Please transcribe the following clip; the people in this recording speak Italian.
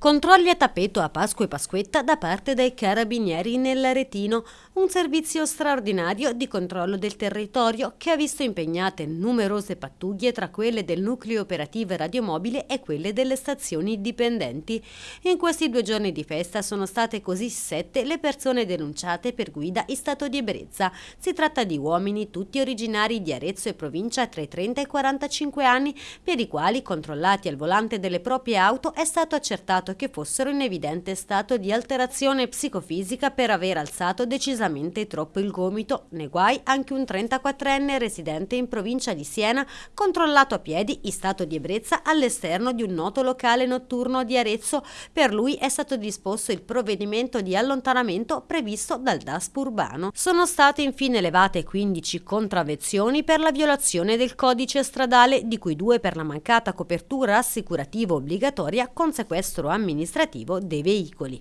Controlli a tappeto a Pasqua e Pasquetta da parte dei carabinieri nell'Aretino, un servizio straordinario di controllo del territorio che ha visto impegnate numerose pattuglie tra quelle del nucleo operativo radiomobile e quelle delle stazioni dipendenti. In questi due giorni di festa sono state così sette le persone denunciate per guida in stato di ebbrezza. Si tratta di uomini tutti originari di Arezzo e provincia tra i 30 e i 45 anni, per i quali, controllati al volante delle proprie auto, è stato accertato accertato che fossero in evidente stato di alterazione psicofisica per aver alzato decisamente troppo il gomito. Nei guai anche un 34enne residente in provincia di Siena, controllato a piedi in stato di ebbrezza all'esterno di un noto locale notturno di Arezzo. Per lui è stato disposto il provvedimento di allontanamento previsto dal DASP urbano. Sono state infine elevate 15 contravvezioni per la violazione del codice stradale, di cui due per la mancata copertura assicurativa obbligatoria con sequestro amministrativo dei veicoli.